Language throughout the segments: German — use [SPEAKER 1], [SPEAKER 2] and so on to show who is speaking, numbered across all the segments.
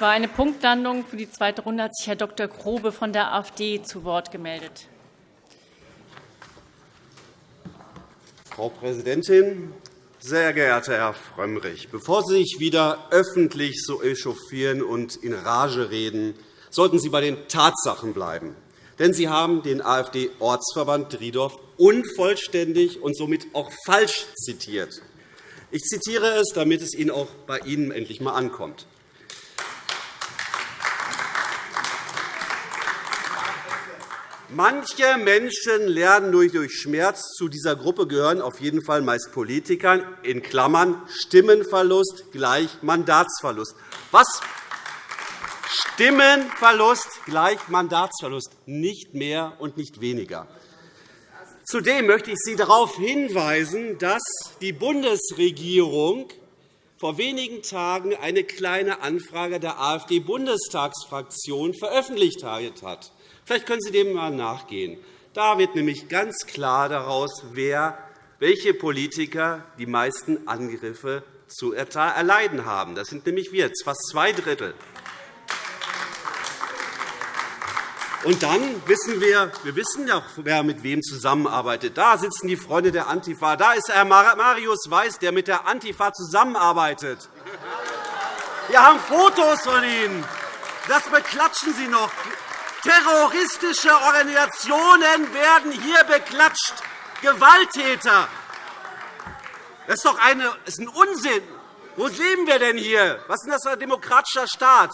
[SPEAKER 1] War eine Punktlandung. Für die zweite Runde hat sich Herr Dr. Grobe von der AfD zu Wort gemeldet.
[SPEAKER 2] Frau Präsidentin, sehr geehrter Herr Frömmrich! Bevor Sie sich wieder öffentlich so echauffieren und in Rage reden, sollten Sie bei den Tatsachen bleiben. Denn Sie haben den AfD-Ortsverband Driedorf unvollständig und somit auch falsch zitiert. Ich zitiere es, damit es Ihnen auch bei Ihnen endlich einmal ankommt. Manche Menschen lernen nur durch Schmerz. Zu dieser Gruppe gehören auf jeden Fall meist Politikern, in Klammern Stimmenverlust gleich Mandatsverlust. Was? Stimmenverlust gleich Mandatsverlust, nicht mehr und nicht weniger. Zudem möchte ich Sie darauf hinweisen, dass die Bundesregierung vor wenigen Tagen eine Kleine Anfrage der AfD-Bundestagsfraktion veröffentlicht hat. Vielleicht können Sie dem einmal nachgehen. Da wird nämlich ganz klar daraus, wer, welche Politiker die meisten Angriffe zu erleiden haben. Das sind nämlich wir, fast zwei Drittel. Und dann wissen wir, wir wissen ja, wer mit wem zusammenarbeitet. Da sitzen die Freunde der Antifa. Da ist Herr Marius Weiß, der mit der Antifa zusammenarbeitet. Wir haben Fotos von Ihnen. Das beklatschen Sie noch. Terroristische Organisationen werden hier beklatscht. Gewalttäter. Das ist doch eine, das ist ein Unsinn. Wo leben wir denn hier? Was ist denn das für ein demokratischer Staat?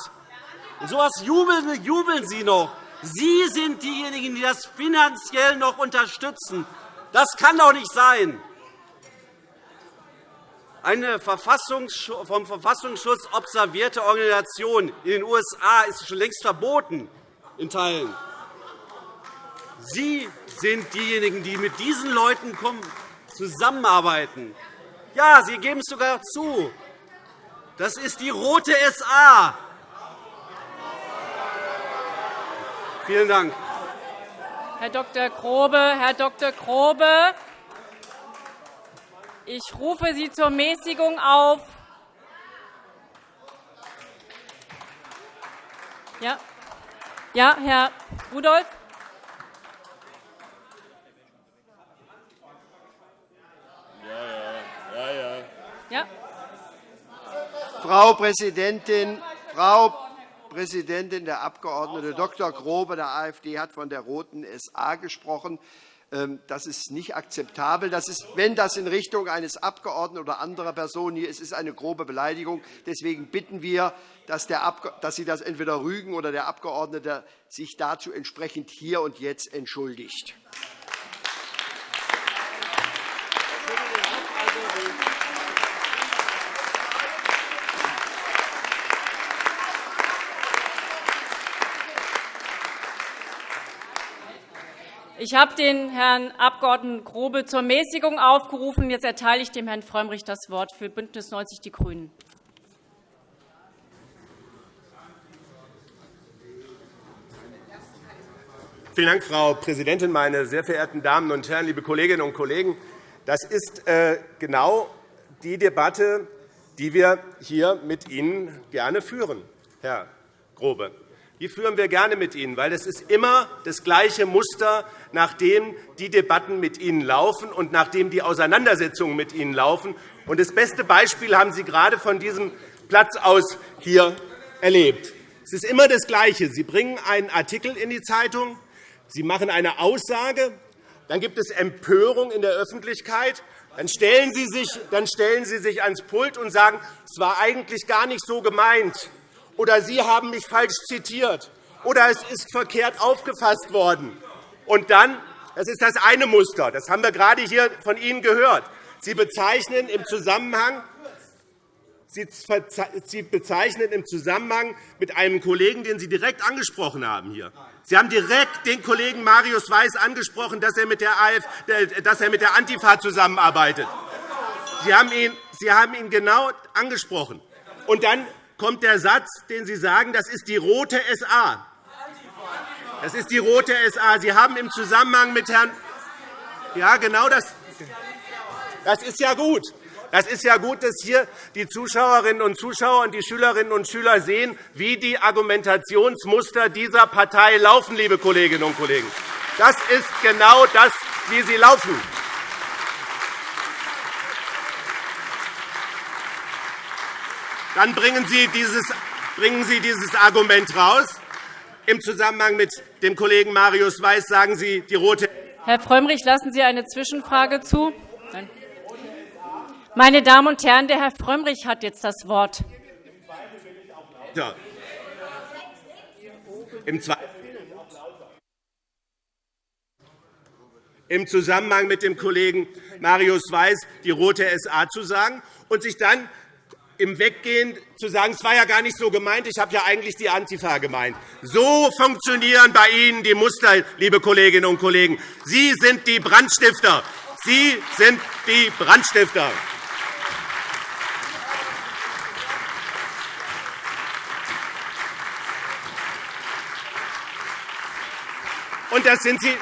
[SPEAKER 2] Und so etwas jubeln, jubeln Sie noch. Sie sind diejenigen, die das finanziell noch unterstützen. Das kann doch nicht sein. Eine vom Verfassungsschutz observierte Organisation in den USA ist schon längst verboten in Teilen. Sie sind diejenigen, die mit diesen Leuten zusammenarbeiten. Ja, Sie geben es sogar zu. Das ist die Rote SA. Vielen Dank.
[SPEAKER 1] Herr Dr. Grobe, Herr Dr. Grobe, ich rufe Sie zur Mäßigung auf. Ja. Ja, Herr Rudolph.
[SPEAKER 3] Ja, ja, ja. Frau Präsidentin, Frau Präsidentin, der Abg. Dr. Grobe der AfD hat von der roten SA gesprochen. Ähm, das ist nicht akzeptabel. Das ist, wenn das in Richtung eines Abgeordneten oder anderer Personen hier ist, ist eine grobe Beleidigung. Deswegen bitten wir, dass, Sie das entweder rügen oder der Abgeordnete sich dazu entsprechend hier und jetzt entschuldigt.
[SPEAKER 1] Ich habe den Herrn Abg. Grobe zur Mäßigung aufgerufen. Jetzt erteile ich dem Herrn Frömmrich das Wort für BÜNDNIS 90 die GRÜNEN.
[SPEAKER 4] Vielen Dank, Frau Präsidentin, meine sehr verehrten Damen und Herren, liebe Kolleginnen und Kollegen! Das ist äh, genau die Debatte, die wir hier mit Ihnen gerne führen, Herr Grobe. Die führen wir gerne mit Ihnen, weil es ist immer das gleiche Muster, nach dem die Debatten mit Ihnen laufen und nach dem die Auseinandersetzungen mit Ihnen laufen. Und das beste Beispiel haben Sie gerade von diesem Platz aus hier erlebt. Es ist immer das Gleiche. Sie bringen einen Artikel in die Zeitung, Sie machen eine Aussage, dann gibt es Empörung in der Öffentlichkeit, dann stellen Sie sich, dann stellen Sie sich ans Pult und sagen, es war eigentlich gar nicht so gemeint oder Sie haben mich falsch zitiert oder es ist verkehrt aufgefasst worden. Und dann, das ist das eine Muster, das haben wir gerade hier von Ihnen gehört. Sie bezeichnen im Zusammenhang Sie bezeichnen im Zusammenhang mit einem Kollegen, den Sie direkt angesprochen haben. Hier. Sie haben direkt den Kollegen Marius Weiß angesprochen, dass er mit der, AF, dass er mit der Antifa zusammenarbeitet. Sie haben, ihn, Sie haben ihn genau angesprochen. Und dann kommt der Satz, den Sie sagen, das ist die rote SA. Das ist die rote SA. Sie haben im Zusammenhang mit Herrn Ja, genau das. Das ist ja gut. Das ist ja gut, dass hier die Zuschauerinnen und Zuschauer und die Schülerinnen und Schüler sehen, wie die Argumentationsmuster dieser Partei laufen, liebe Kolleginnen und Kollegen. Das ist genau das, wie sie laufen. Dann bringen Sie dieses, bringen Sie dieses Argument raus. Im Zusammenhang mit dem Kollegen Marius Weiß sagen Sie, die rote
[SPEAKER 1] Herr Frömmrich, lassen Sie eine Zwischenfrage zu? Nein. Meine Damen und Herren, der Herr Frömmrich hat jetzt das Wort.
[SPEAKER 4] Ja. Im Zweifel im Zusammenhang mit dem Kollegen Marius Weiß die Rote SA zu sagen und sich dann im Weggehen zu sagen, es war ja gar nicht so gemeint, ich habe ja eigentlich die Antifa gemeint. So funktionieren bei Ihnen die Muster, liebe Kolleginnen und Kollegen. Sie sind die Brandstifter. Sie sind die Brandstifter. Und das sind Sie,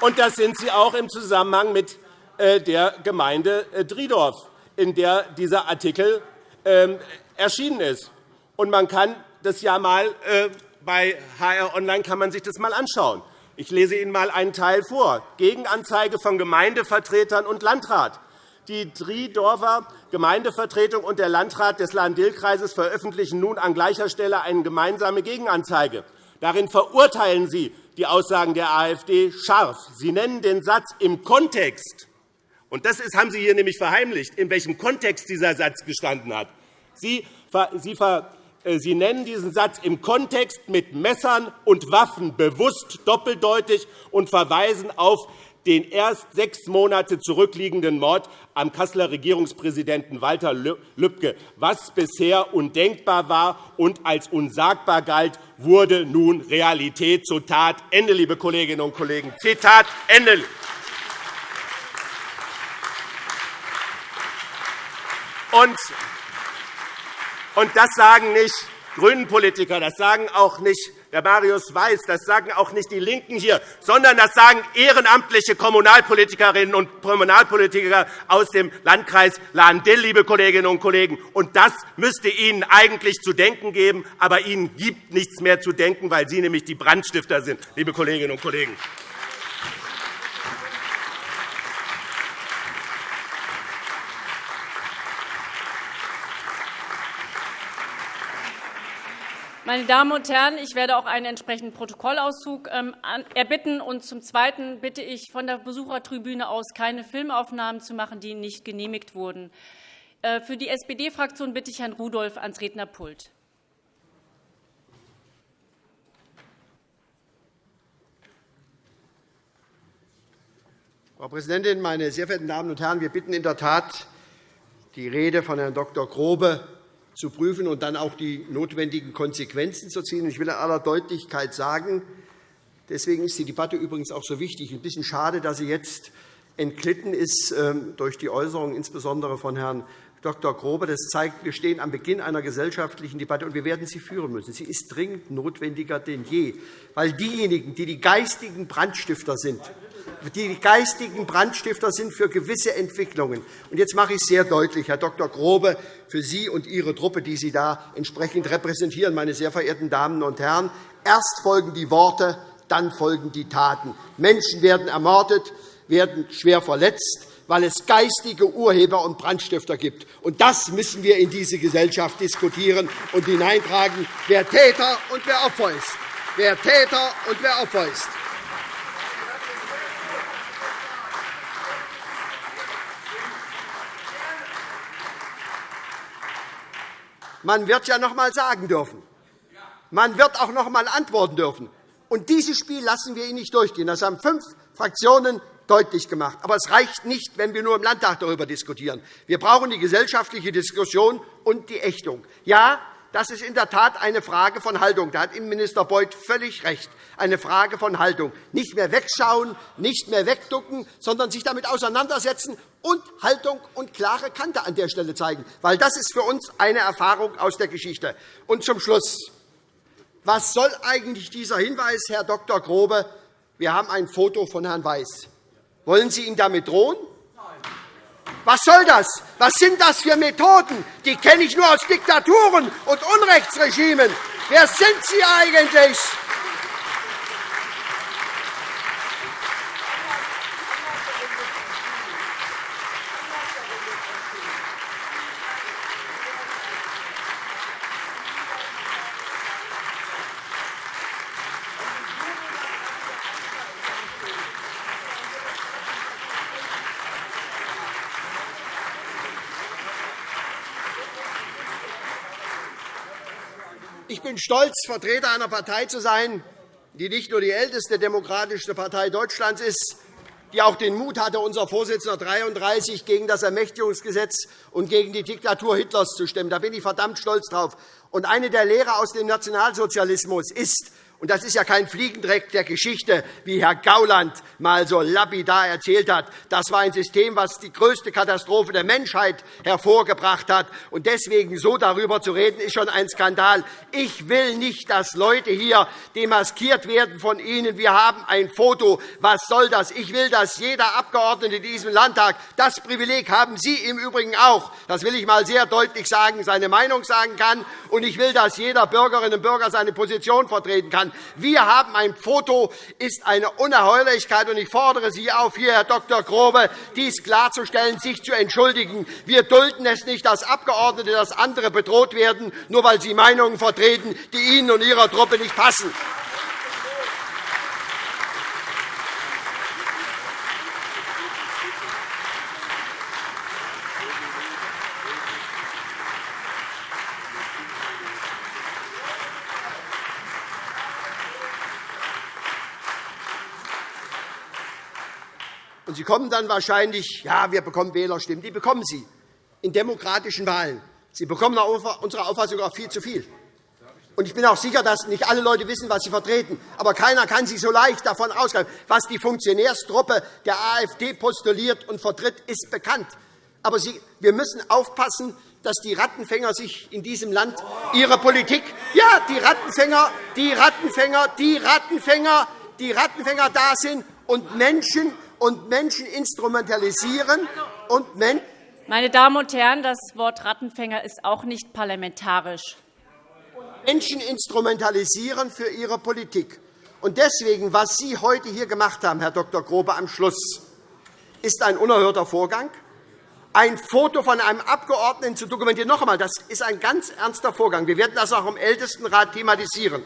[SPEAKER 4] und das sind Sie auch im Zusammenhang mit äh, der Gemeinde äh, Driedorf in der dieser Artikel ähm, erschienen ist. Und man kann das ja mal äh, bei HR Online kann man sich das mal anschauen. Ich lese Ihnen einmal einen Teil vor. Gegenanzeige von Gemeindevertretern und Landrat. Die Driedorfer Gemeindevertretung und der Landrat des Lahn-Dill-Kreises veröffentlichen nun an gleicher Stelle eine gemeinsame Gegenanzeige. Darin verurteilen Sie die Aussagen der AfD scharf. Sie nennen den Satz im Kontext und das haben Sie hier nämlich verheimlicht, in welchem Kontext dieser Satz gestanden hat. Sie, Sie, äh, Sie nennen diesen Satz im Kontext mit Messern und Waffen bewusst doppeldeutig und verweisen auf den erst sechs Monate zurückliegenden Mord am Kasseler Regierungspräsidenten Walter Lübcke. Was bisher undenkbar war und als unsagbar galt, wurde nun Realität. Zitat Ende, liebe Kolleginnen und Kollegen. Zitat Ende. Und, das sagen nicht GRÜNEN-Politiker, das sagen auch nicht der Marius Weiß, das sagen auch nicht die LINKEN hier, sondern das sagen ehrenamtliche Kommunalpolitikerinnen und Kommunalpolitiker aus dem Landkreis Lahn-Dill, liebe Kolleginnen und Kollegen. Und das müsste Ihnen eigentlich zu denken geben, aber Ihnen gibt nichts mehr zu denken, weil Sie nämlich die Brandstifter sind, liebe Kolleginnen und Kollegen.
[SPEAKER 1] Meine Damen und Herren, ich werde auch einen entsprechenden Protokollauszug ähm, erbitten. Und zum Zweiten bitte ich, von der Besuchertribüne aus keine Filmaufnahmen zu machen, die nicht genehmigt wurden. Äh, für die SPD-Fraktion bitte ich Herrn Rudolph ans Rednerpult.
[SPEAKER 3] Frau Präsidentin, meine sehr verehrten Damen und Herren! Wir bitten in der Tat, die Rede von Herrn Dr. Grobe zu prüfen und dann auch die notwendigen Konsequenzen zu ziehen. Ich will in aller Deutlichkeit sagen, deswegen ist die Debatte übrigens auch so wichtig. Ein bisschen schade, dass sie jetzt entglitten ist ähm, durch die Äußerungen insbesondere von Herrn Dr. Grobe. Das zeigt, wir stehen am Beginn einer gesellschaftlichen Debatte, und wir werden sie führen müssen. Sie ist dringend notwendiger denn je, weil diejenigen, die die geistigen Brandstifter sind, die geistigen Brandstifter sind für gewisse Entwicklungen. Und jetzt mache ich es sehr deutlich, Herr Dr. Grobe, für Sie und Ihre Truppe, die Sie da entsprechend repräsentieren, meine sehr verehrten Damen und Herren. Erst folgen die Worte, dann folgen die Taten. Menschen werden ermordet, werden schwer verletzt, weil es geistige Urheber und Brandstifter gibt. Und das müssen wir in diese Gesellschaft diskutieren und hineintragen, wer Täter und wer Opfer ist. Wer Täter und wer Opfer ist. Man wird ja noch einmal sagen dürfen. Man wird auch noch einmal antworten dürfen. Und dieses Spiel lassen wir Ihnen nicht durchgehen. Das haben fünf Fraktionen deutlich gemacht. Aber es reicht nicht, wenn wir nur im Landtag darüber diskutieren. Wir brauchen die gesellschaftliche Diskussion und die Ächtung. Ja, das ist in der Tat eine Frage von Haltung. Da hat Innenminister Beuth völlig recht. Eine Frage von Haltung. Nicht mehr wegschauen, nicht mehr wegducken, sondern sich damit auseinandersetzen und Haltung und klare Kante an der Stelle zeigen. Weil das ist für uns eine Erfahrung aus der Geschichte. Und zum Schluss. Was soll eigentlich dieser Hinweis, Herr Dr. Grobe? Wir haben ein Foto von Herrn Weiß. Wollen Sie ihn damit drohen? Was soll das? Was sind das für Methoden? Die kenne ich nur aus Diktaturen und Unrechtsregimen. Wer sind Sie eigentlich? Stolz, Vertreter einer Partei zu sein, die nicht nur die älteste demokratische Partei Deutschlands ist, die auch den Mut hatte, unser Vorsitzender 33 gegen das Ermächtigungsgesetz und gegen die Diktatur Hitlers zu stimmen. Da bin ich verdammt stolz drauf. Und eine der Lehre aus dem Nationalsozialismus ist, und das ist ja kein Fliegendreck der Geschichte, wie Herr Gauland mal so lapidar erzählt hat. Das war ein System, das die größte Katastrophe der Menschheit hervorgebracht hat. Und deswegen so darüber zu reden, ist schon ein Skandal. Ich will nicht, dass Leute hier demaskiert werden von Ihnen. Wir haben ein Foto. Was soll das? Ich will, dass jeder Abgeordnete in diesem Landtag, das Privileg haben Sie im Übrigen auch, das will ich einmal sehr deutlich sagen, seine Meinung sagen kann. Und ich will, dass jeder Bürgerinnen und Bürger seine Position vertreten kann. Wir haben ein Foto, ist eine Unerheulichkeit. Und ich fordere Sie auf, hier, Herr Dr. Grobe, dies klarzustellen, sich zu entschuldigen. Wir dulden es nicht, dass Abgeordnete, dass andere bedroht werden, nur weil sie Meinungen vertreten, die Ihnen und Ihrer Truppe nicht passen. Und Sie kommen dann wahrscheinlich, ja, wir bekommen Wählerstimmen. Die bekommen Sie in demokratischen Wahlen. Sie bekommen nach unserer Auffassung auch viel zu viel. Und ich bin auch sicher, dass nicht alle Leute wissen, was sie vertreten. Aber keiner kann sich so leicht davon ausgehen. Was die Funktionärstruppe der AfD postuliert und vertritt, ist bekannt. Aber wir müssen aufpassen, dass die Rattenfänger sich in diesem Land ihre Politik, ja, die Rattenfänger, die Rattenfänger, die Rattenfänger, die Rattenfänger da sind und Menschen und Menschen instrumentalisieren und Men
[SPEAKER 1] Meine Damen und Herren, das Wort Rattenfänger ist auch nicht parlamentarisch.
[SPEAKER 3] Menschen instrumentalisieren für ihre Politik. Und deswegen, was Sie heute hier gemacht haben, Herr Dr. Grobe, am Schluss, ist ein unerhörter Vorgang. Ein Foto von einem Abgeordneten zu dokumentieren, noch einmal, das ist ein ganz ernster Vorgang. Wir werden das auch im Ältestenrat thematisieren.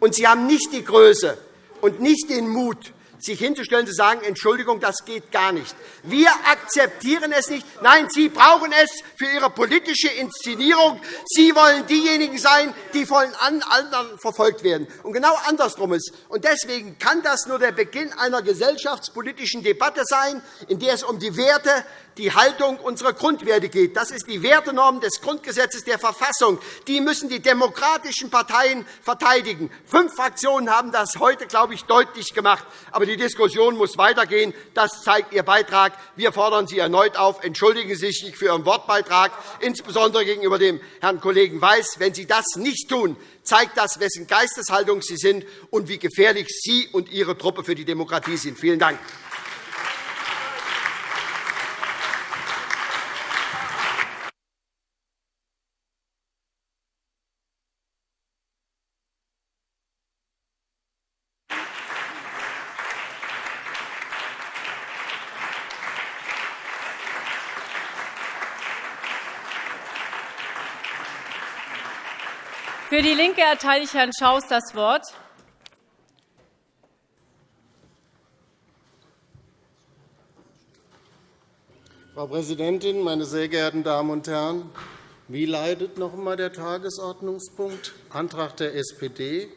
[SPEAKER 3] Und Sie haben nicht die Größe und nicht den Mut, sich hinzustellen und zu sagen, Entschuldigung, das geht gar nicht. Wir akzeptieren es nicht. Nein, Sie brauchen es für Ihre politische Inszenierung. Sie wollen diejenigen sein, die von anderen verfolgt werden. Und genau andersrum ist. Und deswegen kann das nur der Beginn einer gesellschaftspolitischen Debatte sein, in der es um die Werte die Haltung unserer Grundwerte geht. Das ist die Wertenorm des Grundgesetzes der Verfassung. Die müssen die demokratischen Parteien verteidigen. Fünf Fraktionen haben das heute, glaube ich, deutlich gemacht. Aber die Diskussion muss weitergehen. Das zeigt Ihr Beitrag. Wir fordern Sie erneut auf. Entschuldigen Sie sich für Ihren Wortbeitrag, insbesondere gegenüber dem Herrn Kollegen Weiß. Wenn Sie das nicht tun, zeigt das, wessen Geisteshaltung Sie sind und wie gefährlich Sie und Ihre Truppe für die Demokratie sind. Vielen Dank.
[SPEAKER 1] LINKE erteile ich Herrn Schaus das Wort.
[SPEAKER 5] Frau Präsidentin, meine sehr geehrten Damen und Herren! Wie leitet noch einmal der Tagesordnungspunkt? Antrag der SPD,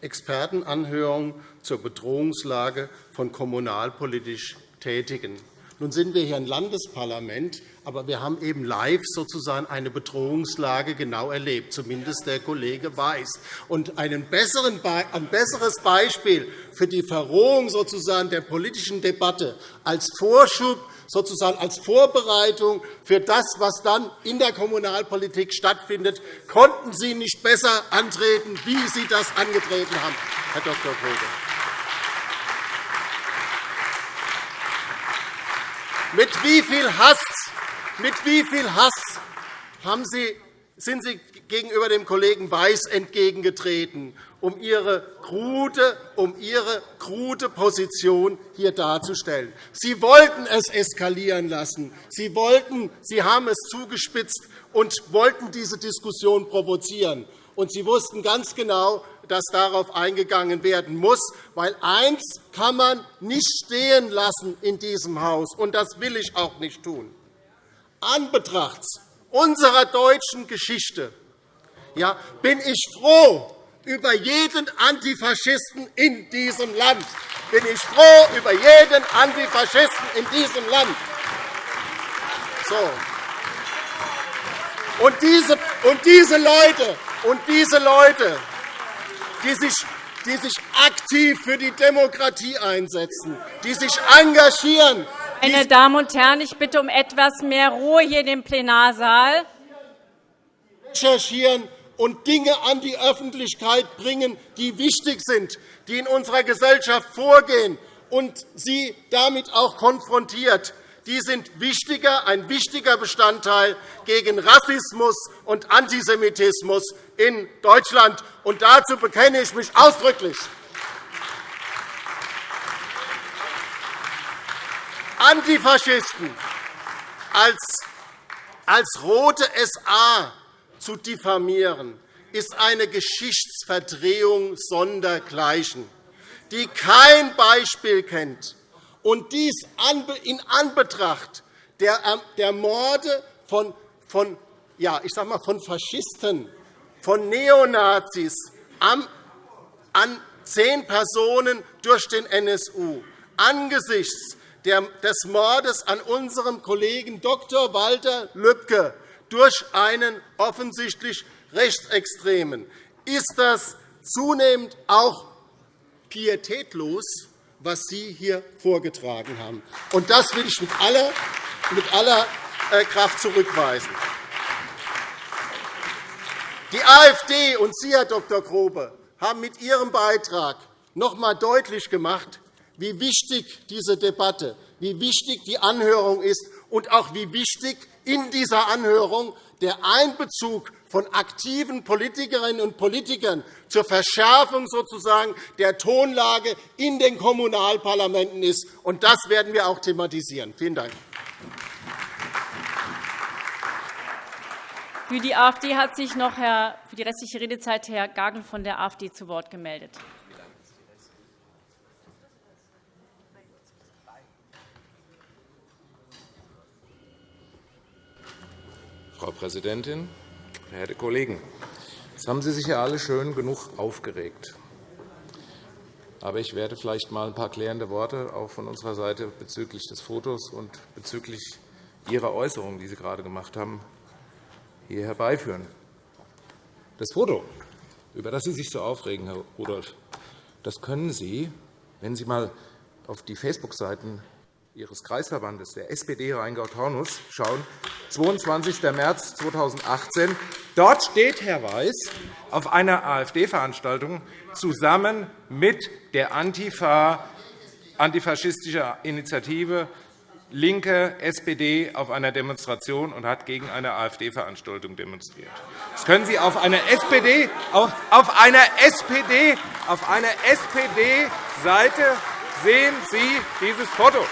[SPEAKER 5] Expertenanhörung zur Bedrohungslage von kommunalpolitisch Tätigen. Nun sind wir hier ein Landesparlament, aber wir haben eben live sozusagen eine Bedrohungslage genau erlebt, zumindest der Kollege Weiß. Und ein besseres Beispiel für die Verrohung sozusagen der politischen Debatte als Vorschub sozusagen als Vorbereitung für das, was dann in der Kommunalpolitik stattfindet, konnten Sie nicht besser antreten, wie Sie das angetreten haben, Herr Dr. Grobe. Mit wie viel Hass Mit wie viel Hass haben Sie, sind Sie gegenüber dem Kollegen Weiß entgegengetreten, um Ihre krude, um Ihre krude Position hier darzustellen. Sie wollten es eskalieren lassen. Sie, wollten, Sie haben es zugespitzt und wollten diese Diskussion provozieren. Und Sie wussten ganz genau, dass darauf eingegangen werden muss, weil eins kann man nicht stehen lassen in diesem Haus, und das will ich auch nicht tun. Anbetrachts unserer deutschen Geschichte ja, bin ich froh über jeden Antifaschisten in diesem Land. Bin ich froh über jeden Antifaschisten in diesem Land. So. Und diese, und diese Leute, und diese Leute die sich die sich aktiv für die Demokratie einsetzen, die sich engagieren.
[SPEAKER 1] Meine Damen und Herren, ich bitte um etwas mehr Ruhe hier dem Plenarsaal.
[SPEAKER 5] Recherchieren und Dinge an die Öffentlichkeit bringen, die wichtig sind, die in unserer Gesellschaft vorgehen, und sie damit auch konfrontiert. Die sind wichtiger, ein wichtiger Bestandteil gegen Rassismus und Antisemitismus in Deutschland. Und dazu bekenne ich mich ausdrücklich. Antifaschisten als, als rote SA zu diffamieren, ist eine Geschichtsverdrehung sondergleichen, die kein Beispiel kennt, und dies in Anbetracht der Morde von, von, ja, ich sag mal, von Faschisten, von Neonazis an zehn Personen durch den NSU, angesichts des Mordes an unserem Kollegen Dr. Walter Lübcke durch einen offensichtlich Rechtsextremen, ist das zunehmend auch pietätlos, was Sie hier vorgetragen haben. Und das will ich mit aller, mit aller äh, Kraft zurückweisen. Die AfD und Sie, Herr Dr. Grobe, haben mit Ihrem Beitrag noch einmal deutlich gemacht, wie wichtig diese Debatte, wie wichtig die Anhörung ist und auch wie wichtig in dieser Anhörung der Einbezug von aktiven Politikerinnen und Politikern zur Verschärfung sozusagen der Tonlage in den Kommunalparlamenten ist. Und das werden wir auch thematisieren. Vielen Dank.
[SPEAKER 1] Für die AfD hat sich noch Herr, für die restliche Redezeit Herr Gagel von der AfD zu Wort gemeldet.
[SPEAKER 6] Frau Präsidentin, verehrte Kollegen! Jetzt haben Sie sich ja alle schön genug aufgeregt. Aber ich werde vielleicht einmal ein paar klärende Worte auch von unserer Seite bezüglich des Fotos und bezüglich Ihrer Äußerungen, die Sie gerade gemacht haben, hier herbeiführen. Das Foto, über das Sie sich so aufregen, Herr Rudolph, das können Sie, wenn Sie einmal auf die Facebook-Seiten Ihres Kreisverbandes, der SPD Rheingau-Taunus, schauen, 22. März 2018. Dort steht Herr Weiß auf einer AfD-Veranstaltung zusammen mit der Antifa, antifaschistischer Initiative LINKE, SPD auf einer Demonstration und hat gegen eine AfD-Veranstaltung demonstriert. Das können Sie auf einer SPD, auf einer SPD, auf einer SPD-Seite sehen Sie dieses Foto.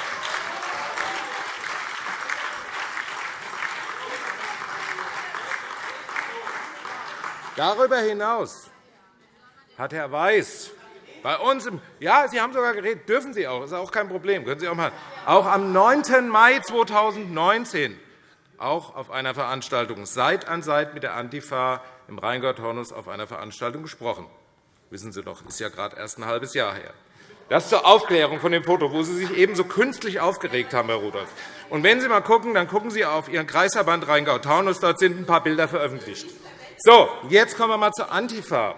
[SPEAKER 6] Darüber hinaus hat Herr Weiß bei uns im ja, Sie haben sogar geredet, dürfen Sie auch, das ist auch kein Problem, können Sie auch machen. Auch am 9. Mai 2019 auch auf einer Veranstaltung Seit an Seit mit der Antifa im Rheingau-Taunus auf einer Veranstaltung gesprochen. Wissen Sie doch, ist ja gerade erst ein halbes Jahr her. Das zur Aufklärung von dem Foto, wo Sie sich eben so künstlich aufgeregt haben, Herr Rudolph. Und wenn Sie einmal schauen, dann schauen Sie auf Ihren Kreisverband Rheingau-Taunus. Dort sind ein paar Bilder veröffentlicht. So, jetzt kommen wir einmal zur Antifa.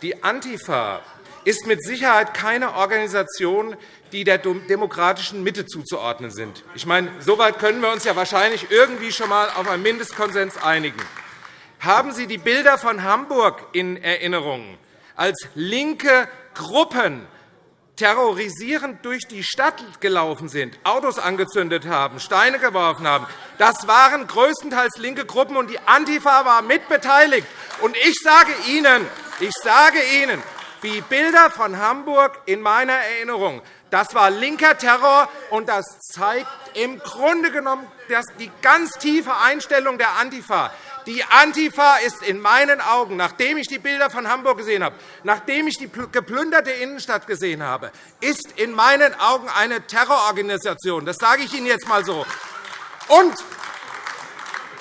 [SPEAKER 6] Die Antifa ist mit Sicherheit keine Organisation, die der demokratischen Mitte zuzuordnen sind. Ich meine, soweit können wir uns ja wahrscheinlich irgendwie schon einmal auf einen Mindestkonsens einigen. Haben Sie die Bilder von Hamburg in Erinnerung, als linke Gruppen terrorisierend durch die Stadt gelaufen sind, Autos angezündet haben, Steine geworfen haben, das waren größtenteils linke Gruppen, und die Antifa war mitbeteiligt. Und ich sage Ihnen, ich sage Ihnen, die Bilder von Hamburg in meiner Erinnerung, das war linker Terror, und das zeigt im Grunde genommen die ganz tiefe Einstellung der Antifa. Die Antifa ist in meinen Augen, nachdem ich die Bilder von Hamburg gesehen habe, nachdem ich die geplünderte Innenstadt gesehen habe, ist in meinen Augen eine Terrororganisation. Das sage ich Ihnen jetzt einmal so. Und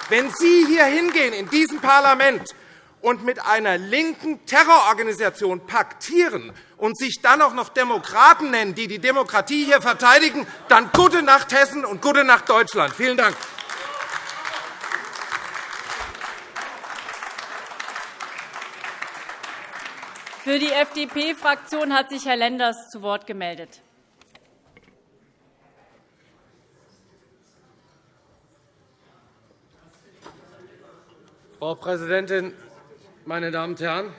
[SPEAKER 6] wenn Sie hier hingehen in diesem Parlament und mit einer linken Terrororganisation paktieren und sich dann auch noch Demokraten nennen, die die Demokratie hier verteidigen, dann gute Nacht Hessen und gute Nacht Deutschland. Vielen Dank.
[SPEAKER 1] Für die FDP-Fraktion hat sich Herr Lenders zu Wort gemeldet.
[SPEAKER 7] Frau Präsidentin, meine Damen und Herren!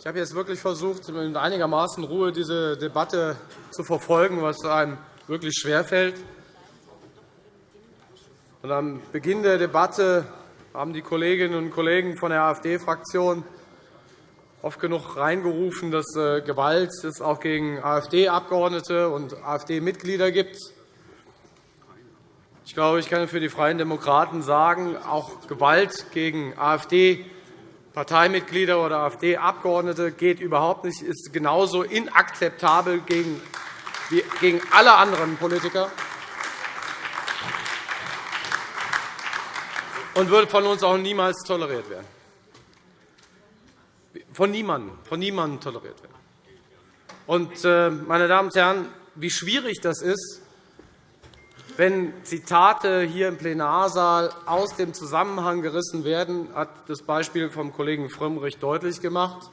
[SPEAKER 7] Ich habe jetzt wirklich versucht, mit einigermaßen Ruhe diese Debatte zu verfolgen, was einem wirklich schwerfällt. am Beginn der Debatte haben die Kolleginnen und Kollegen von der AfD-Fraktion oft genug reingerufen, dass äh, Gewalt es auch gegen AfD-Abgeordnete und AfD-Mitglieder gibt. Ich glaube, ich kann für die Freien Demokraten sagen, auch Gewalt gegen AfD-Parteimitglieder oder AfD-Abgeordnete geht überhaupt nicht, ist genauso inakzeptabel gegen alle anderen Politiker und wird von uns auch niemals toleriert werden von niemandem, von niemandem toleriert werden. Und, äh, meine Damen und Herren, wie schwierig das ist, wenn Zitate hier im Plenarsaal aus dem Zusammenhang gerissen werden, hat das Beispiel vom Kollegen Frömmrich deutlich gemacht.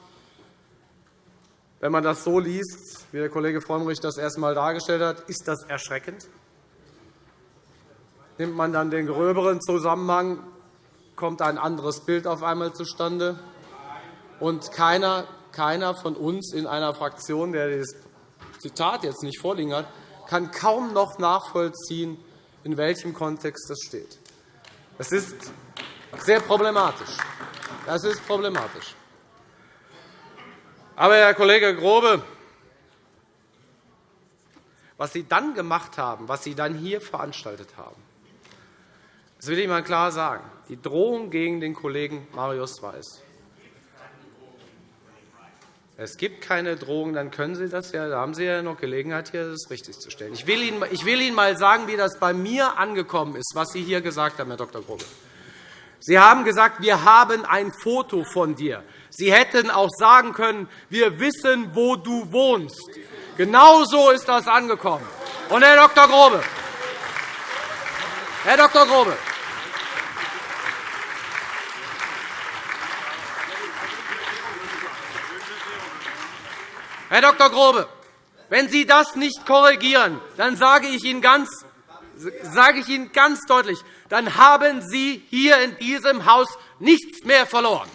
[SPEAKER 7] Wenn man das so liest, wie der Kollege Frömmrich das erst einmal dargestellt hat, ist das erschreckend. Nimmt man dann den gröberen Zusammenhang, kommt ein anderes Bild auf einmal zustande. Und keiner, keiner von uns in einer Fraktion, der das Zitat jetzt nicht vorliegen hat, kann kaum noch nachvollziehen, in welchem Kontext das steht. Das ist sehr problematisch. Das ist problematisch. Aber, Herr Kollege Grobe, was Sie dann gemacht haben, was Sie dann hier veranstaltet haben, das will ich einmal klar sagen. Die Drohung gegen den Kollegen Marius Weiß es gibt keine Drohung, dann können Sie das ja, da haben Sie ja noch Gelegenheit, hier das richtigzustellen. Ich will Ihnen, ich will Ihnen mal sagen, wie das bei mir angekommen ist, was Sie hier gesagt haben, Herr Dr. Grobe. Sie haben gesagt, wir haben ein Foto von dir. Sie hätten auch sagen können, wir wissen, wo du wohnst. Genau so ist das angekommen. Und, Herr Dr. Grobe, Herr Dr. Grobe, Herr Dr. Grobe, wenn Sie das nicht korrigieren, dann sage ich Ihnen ganz, sage ich Ihnen ganz deutlich, dann haben Sie hier in diesem Haus nichts mehr verloren.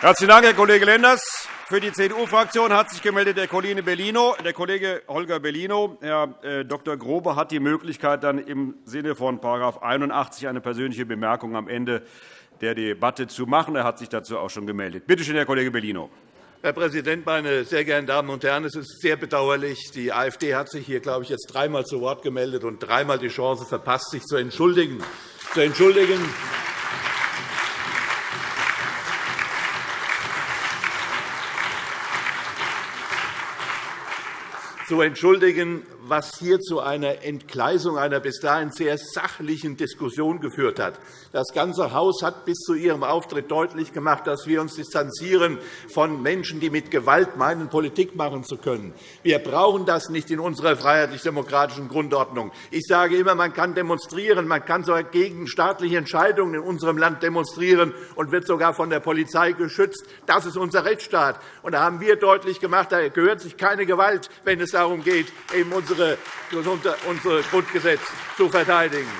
[SPEAKER 8] Herzlichen Dank, Herr Kollege Lenders. Für die CDU-Fraktion hat sich gemeldet der Kollege Bellino. Der Kollege Holger Bellino. Herr äh, Dr. Grobe hat die Möglichkeit, dann im Sinne von § 81 eine persönliche Bemerkung am Ende der Debatte zu machen. Er hat sich dazu auch schon gemeldet. Bitte schön, Herr Kollege Bellino.
[SPEAKER 9] Herr Präsident, meine sehr geehrten Damen und Herren! Es ist sehr bedauerlich. Die AfD hat sich hier, glaube ich, jetzt dreimal zu Wort gemeldet und dreimal die Chance verpasst, sich zu entschuldigen. Zu entschuldigen zu entschuldigen, was hier zu einer Entgleisung einer bis dahin sehr sachlichen Diskussion geführt hat. Das ganze Haus hat bis zu Ihrem Auftritt deutlich gemacht, dass wir uns distanzieren von Menschen, die mit Gewalt meinen, Politik machen zu können. Wir brauchen das nicht in unserer freiheitlich-demokratischen Grundordnung. Ich sage immer, man kann demonstrieren, man kann sogar gegen staatliche Entscheidungen in unserem Land demonstrieren und wird sogar von der Polizei geschützt. Das ist unser Rechtsstaat. Und da haben wir deutlich gemacht, da gehört sich keine Gewalt, wenn es darum geht, eben unsere, unsere Grundgesetz zu verteidigen.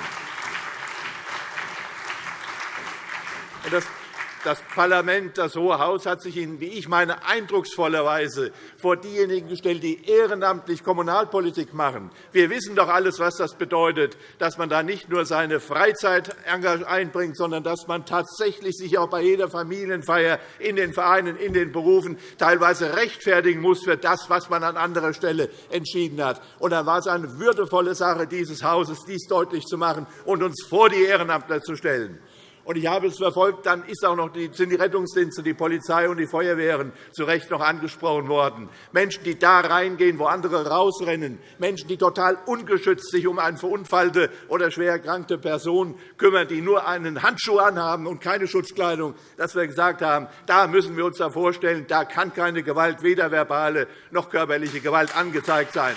[SPEAKER 9] Das Parlament, das Hohe Haus, hat sich in, wie ich meine, eindrucksvoller Weise vor diejenigen gestellt, die ehrenamtlich Kommunalpolitik machen. Wir wissen doch alles, was das bedeutet, dass man da nicht nur seine Freizeit einbringt, sondern dass man tatsächlich sich auch bei jeder Familienfeier in den Vereinen, in den Berufen teilweise rechtfertigen muss für das, was man an anderer Stelle entschieden hat. Und dann war es eine würdevolle Sache dieses Hauses, dies deutlich zu machen und uns vor die Ehrenamtler zu stellen. Und ich habe es verfolgt, dann ist auch noch die, sind die Rettungsdienste, die Polizei und die Feuerwehren zu Recht noch angesprochen worden. Menschen, die da reingehen, wo andere rausrennen. Menschen, die total ungeschützt sich um eine verunfallte oder schwer erkrankte Person kümmern, die nur einen Handschuh anhaben und keine Schutzkleidung. Dass wir gesagt haben, da müssen wir uns vorstellen, da kann keine Gewalt, weder verbale noch körperliche Gewalt angezeigt sein.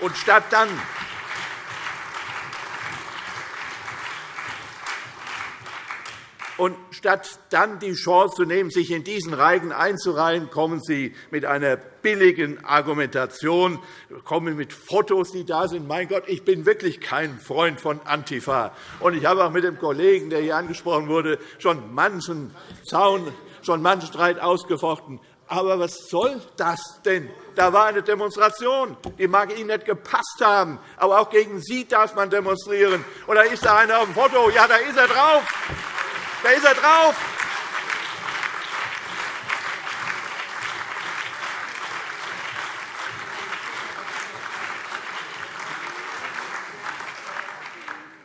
[SPEAKER 9] Und statt dann Und statt dann die Chance zu nehmen, sich in diesen Reigen einzureihen, kommen Sie mit einer billigen Argumentation, kommen mit Fotos, die da sind. Mein Gott, ich bin wirklich kein Freund von Antifa. Und ich habe auch mit dem Kollegen, der hier angesprochen wurde, schon manchen Zaun, schon manchen Streit ausgefochten. Aber was soll das denn? Da war eine Demonstration. Die mag Ihnen nicht gepasst haben. Aber auch gegen Sie darf man demonstrieren. Und da ist da einer auf dem Foto. Ja, da ist er drauf. Da ist er drauf.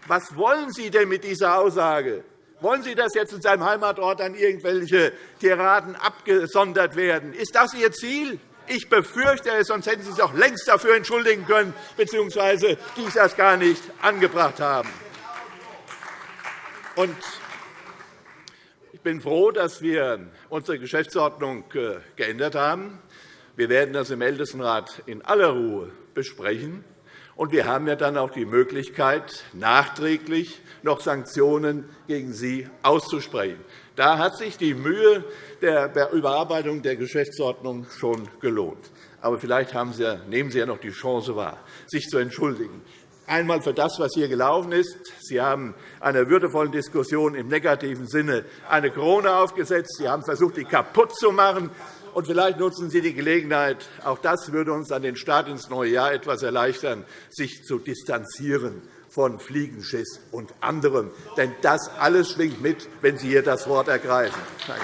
[SPEAKER 9] Was wollen Sie denn mit dieser Aussage? Wollen Sie, dass jetzt in seinem Heimatort an irgendwelche Tiraden abgesondert werden? Ist das Ihr Ziel? Ich befürchte es, sonst hätten Sie sich auch längst dafür entschuldigen können, bzw. dies erst gar nicht angebracht haben. Und ich bin froh, dass wir unsere Geschäftsordnung äh, geändert haben. Wir werden das im Ältestenrat in aller Ruhe besprechen. Und wir haben ja dann auch die Möglichkeit, nachträglich noch Sanktionen gegen Sie auszusprechen. Da hat sich die Mühe der Überarbeitung der Geschäftsordnung schon gelohnt. Aber vielleicht Sie, nehmen Sie ja noch die Chance wahr, sich zu entschuldigen einmal für das, was hier gelaufen ist. Sie haben einer würdevollen Diskussion im negativen Sinne eine Krone aufgesetzt. Sie haben versucht, die kaputt zu machen. Und vielleicht nutzen Sie die Gelegenheit, auch das würde uns an den Start ins neue Jahr etwas erleichtern, sich zu distanzieren von Fliegenschiss und anderem. Denn das alles schwingt mit, wenn Sie hier das Wort ergreifen. Danke.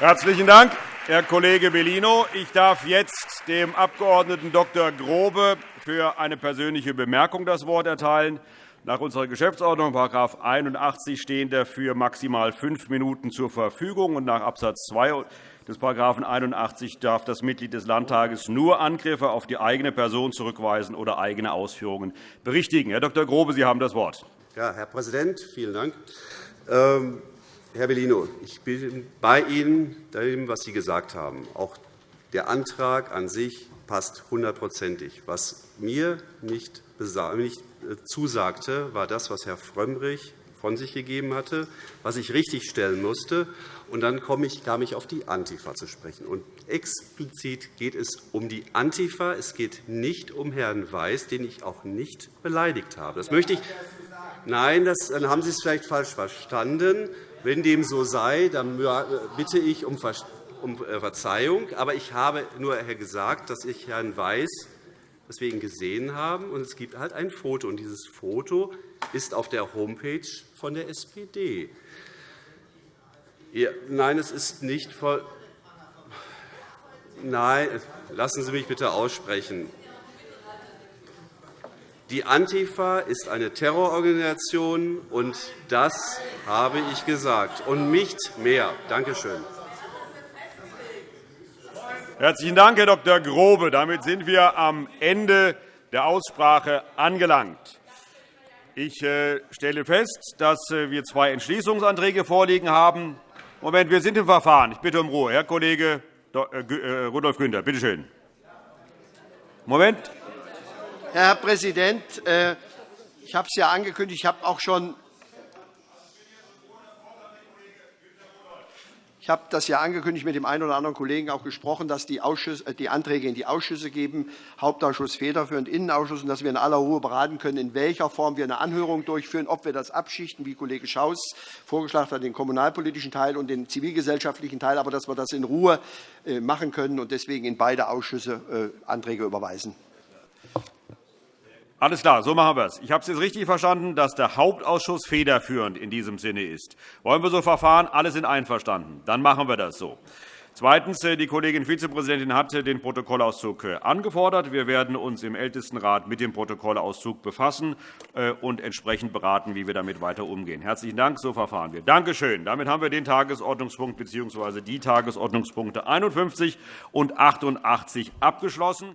[SPEAKER 8] Herzlichen Dank, Herr Kollege Bellino. Ich darf jetzt dem Abg. Dr. Grobe für eine persönliche Bemerkung das Wort erteilen. Nach unserer Geschäftsordnung § 81 stehen dafür maximal fünf Minuten zur Verfügung. Und nach Abs. 2 des § 81 darf das Mitglied des Landtages nur Angriffe auf die eigene Person zurückweisen oder eigene Ausführungen berichtigen. Herr Dr. Grobe, Sie haben das Wort.
[SPEAKER 2] Ja, Herr Präsident, vielen Dank. Ähm, Herr Bellino, ich bin bei Ihnen, dem, was Sie gesagt haben. Auch der Antrag an sich passt hundertprozentig. Was mir nicht äh, zusagte, war das, was Herr Frömmrich von sich gegeben hatte, was ich richtigstellen musste. Und dann kam ich auf die Antifa zu sprechen. Und explizit geht es um die Antifa. Es geht nicht um Herrn Weiß, den ich auch nicht beleidigt habe. Das möchte ich Nein, das, dann haben Sie es vielleicht falsch verstanden. Wenn dem so sei, dann bitte ich um äh, Verzeihung. Aber ich habe nur gesagt, dass ich Herrn Weiß dass wir ihn gesehen haben. Und es gibt halt ein Foto. Und dieses Foto ist auf der Homepage von der SPD. Nein, es ist nicht voll. Nein, lassen Sie mich bitte aussprechen. Die Antifa ist eine Terrororganisation, und das habe ich gesagt, und nicht mehr. Danke schön.
[SPEAKER 8] Herzlichen Dank, Herr Dr. Grobe. Damit sind wir am Ende der Aussprache angelangt. Ich äh, stelle fest, dass äh, wir zwei Entschließungsanträge vorliegen haben. Moment, wir sind im Verfahren. Ich bitte um Ruhe. Herr Kollege äh, Rudolf Günther, bitte schön. Moment.
[SPEAKER 3] Herr Präsident, ich habe es ja angekündigt. Ich habe auch schon Ich habe das ja angekündigt, mit dem einen oder anderen Kollegen auch gesprochen, dass die, äh, die Anträge in die Ausschüsse geben, Hauptausschuss federführend, Innenausschuss, und dass wir in aller Ruhe beraten können, in welcher Form wir eine Anhörung durchführen, ob wir das abschichten, wie Kollege Schaus vorgeschlagen hat, den kommunalpolitischen Teil und den zivilgesellschaftlichen Teil, aber dass wir das in Ruhe äh, machen können und deswegen in beide Ausschüsse äh, Anträge überweisen.
[SPEAKER 8] Alles klar, so machen wir es. Ich habe es jetzt richtig verstanden, dass der Hauptausschuss federführend in diesem Sinne ist. Wollen wir so verfahren? Alle sind einverstanden. Dann machen wir das so. Zweitens. Äh, die Kollegin Vizepräsidentin hat den Protokollauszug äh, angefordert. Wir werden uns im Ältestenrat mit dem Protokollauszug befassen äh, und entsprechend beraten, wie wir damit weiter umgehen. Herzlichen Dank. So verfahren wir. Danke schön. Damit haben wir den Tagesordnungspunkt bzw. die Tagesordnungspunkte 51 und 88 abgeschlossen.